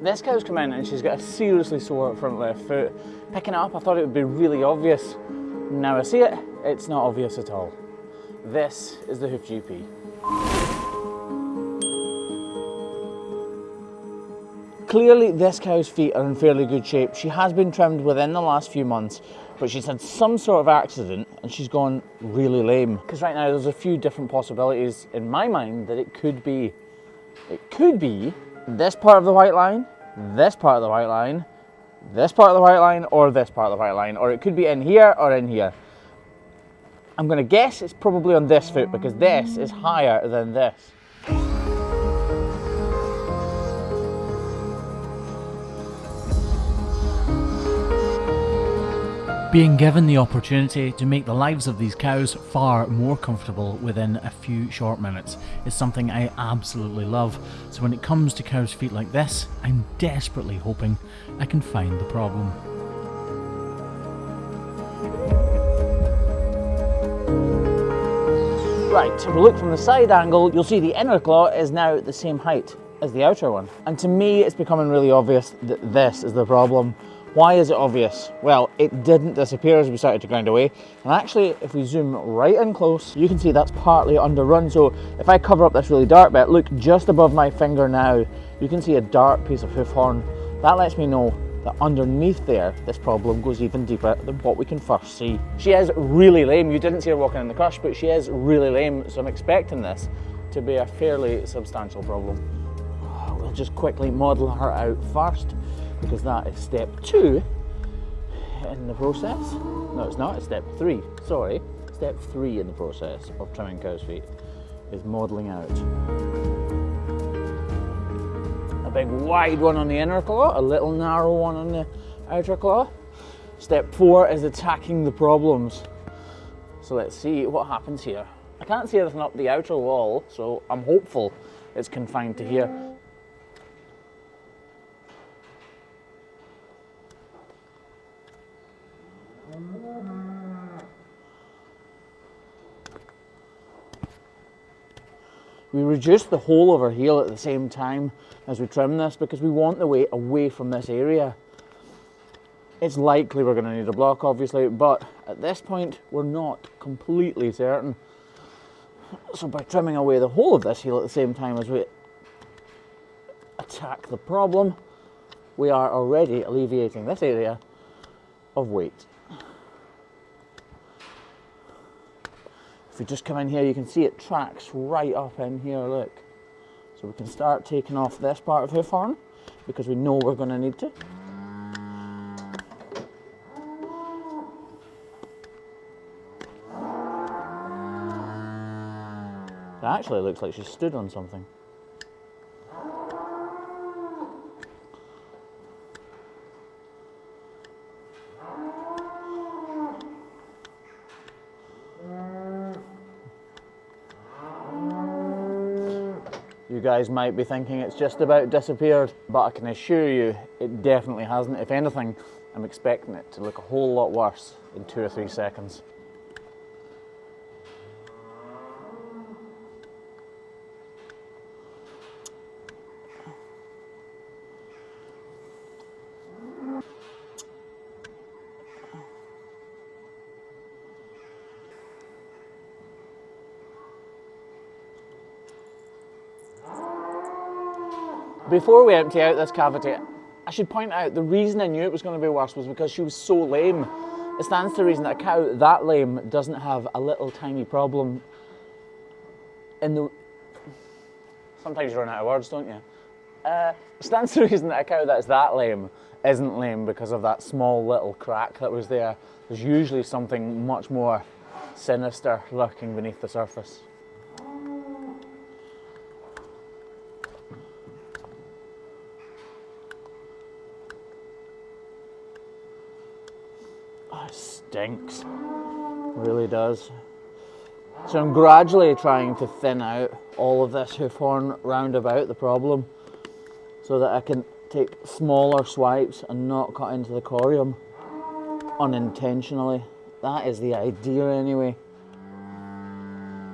This cow's come in and she's got a seriously sore front left foot. Picking it up, I thought it would be really obvious. Now I see it, it's not obvious at all. This is the hoof GP. Clearly this cow's feet are in fairly good shape. She has been trimmed within the last few months, but she's had some sort of accident and she's gone really lame. Because right now there's a few different possibilities in my mind that it could be. It could be this part of the white line, this part of the white line, this part of the white line, or this part of the white line, or it could be in here or in here. I'm going to guess it's probably on this foot because this is higher than this. Being given the opportunity to make the lives of these cows far more comfortable within a few short minutes is something I absolutely love. So when it comes to cows' feet like this, I'm desperately hoping I can find the problem. Right, if we look from the side angle, you'll see the inner claw is now the same height as the outer one. And to me, it's becoming really obvious that this is the problem. Why is it obvious? Well, it didn't disappear as we started to grind away. And actually, if we zoom right in close, you can see that's partly underrun. So if I cover up this really dark bit, look just above my finger now, you can see a dark piece of hoof horn. That lets me know that underneath there, this problem goes even deeper than what we can first see. She is really lame. You didn't see her walking in the crush, but she is really lame. So I'm expecting this to be a fairly substantial problem. We'll just quickly model her out first because that is step two in the process. No, it's not, it's step three, sorry. Step three in the process of trimming cow's feet is modelling out. A big wide one on the inner claw, a little narrow one on the outer claw. Step four is attacking the problems. So let's see what happens here. I can't see anything up the outer wall, so I'm hopeful it's confined to here. We reduce the whole of our heel at the same time as we trim this because we want the weight away from this area. It's likely we're going to need a block obviously, but at this point we're not completely certain. So by trimming away the whole of this heel at the same time as we attack the problem, we are already alleviating this area of weight. If we just come in here, you can see it tracks right up in here, look. So we can start taking off this part of hoof horn because we know we're going to need to. It actually looks like she stood on something. You guys might be thinking it's just about disappeared, but I can assure you it definitely hasn't. If anything, I'm expecting it to look a whole lot worse in two or three seconds. Before we empty out this cavity, I should point out the reason I knew it was going to be worse was because she was so lame. It stands to reason that a cow that lame doesn't have a little tiny problem in the... Sometimes you run out of words, don't you? Uh, stands to reason that a cow that's that lame isn't lame because of that small little crack that was there. There's usually something much more sinister lurking beneath the surface. Stinks. Really does. So I'm gradually trying to thin out all of this hoof horn round about the problem so that I can take smaller swipes and not cut into the corium unintentionally. That is the idea anyway.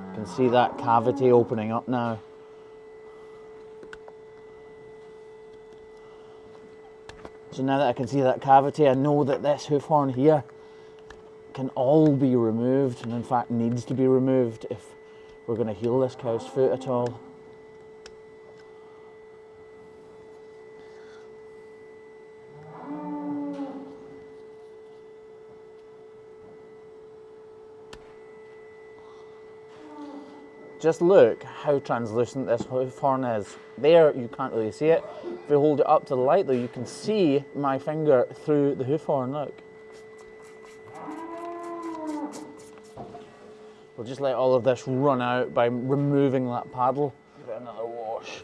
You can see that cavity opening up now. So now that I can see that cavity, I know that this hoof horn here can all be removed and in fact needs to be removed if we're going to heal this cow's foot at all. Just look how translucent this hoof horn is. There, you can't really see it. If you hold it up to the light though, you can see my finger through the hoof horn, look. We'll just let all of this run out by removing that paddle. Give it another wash.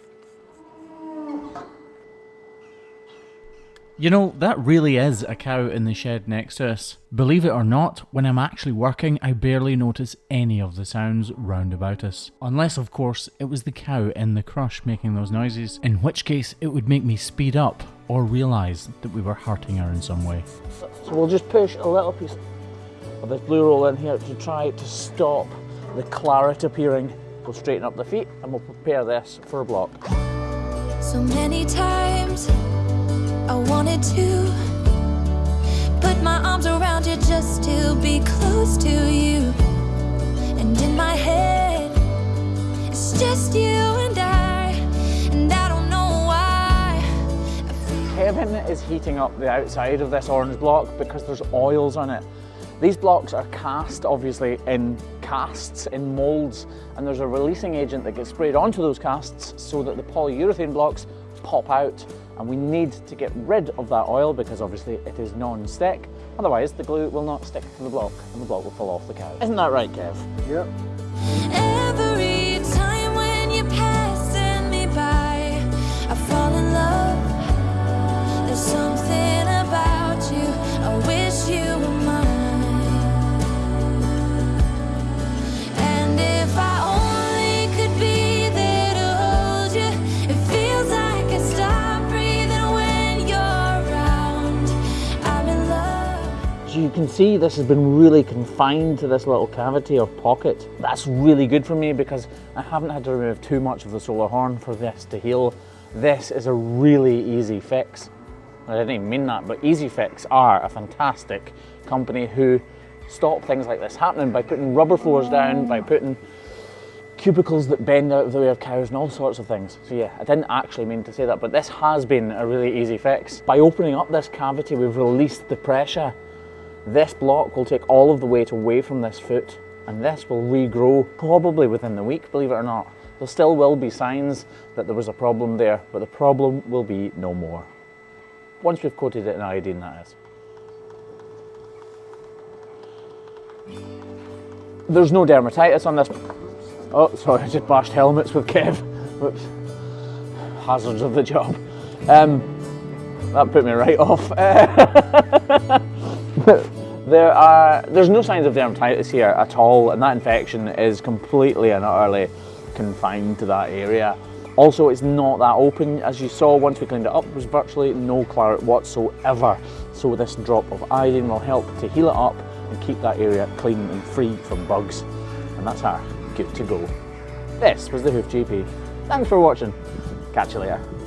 You know, that really is a cow in the shed next to us. Believe it or not, when I'm actually working, I barely notice any of the sounds round about us. Unless, of course, it was the cow in the crush making those noises, in which case it would make me speed up or realise that we were hurting her in some way. So we'll just push a little piece of this blue roll in here to try to stop the claret appearing. We'll straighten up the feet and we'll prepare this for a block. So many times I wanted to put my arms around you just to be close to you. And in my head, it's just you and I, and I don't know why. Kevin is heating up the outside of this orange block because there's oils on it. These blocks are cast, obviously, in casts, in moulds, and there's a releasing agent that gets sprayed onto those casts so that the polyurethane blocks pop out and we need to get rid of that oil because obviously it is non-stick. Otherwise the glue will not stick to the block and the block will fall off the cow. Isn't that right, Kev? Yep. Can see this has been really confined to this little cavity or pocket. That's really good for me because I haven't had to remove too much of the solar horn for this to heal. This is a really easy fix. I didn't even mean that, but Easy Fix are a fantastic company who stop things like this happening by putting rubber floors down, by putting cubicles that bend out of the way of cows and all sorts of things. So yeah, I didn't actually mean to say that, but this has been a really easy fix. By opening up this cavity, we've released the pressure. This block will take all of the weight away from this foot, and this will regrow probably within the week, believe it or not. There still will be signs that there was a problem there, but the problem will be no more. Once we've coated it in iodine, that is. There's no dermatitis on this. Oh, sorry, I just bashed helmets with Kev. Whoops. Hazards of the job. Um, that put me right off. there are, there's no signs of dermatitis here at all, and that infection is completely and utterly confined to that area. Also, it's not that open. As you saw, once we cleaned it up, there was virtually no claret whatsoever. So this drop of iodine will help to heal it up and keep that area clean and free from bugs. And that's her, good to go. This was the Hoof GP. Thanks for watching. Catch you later.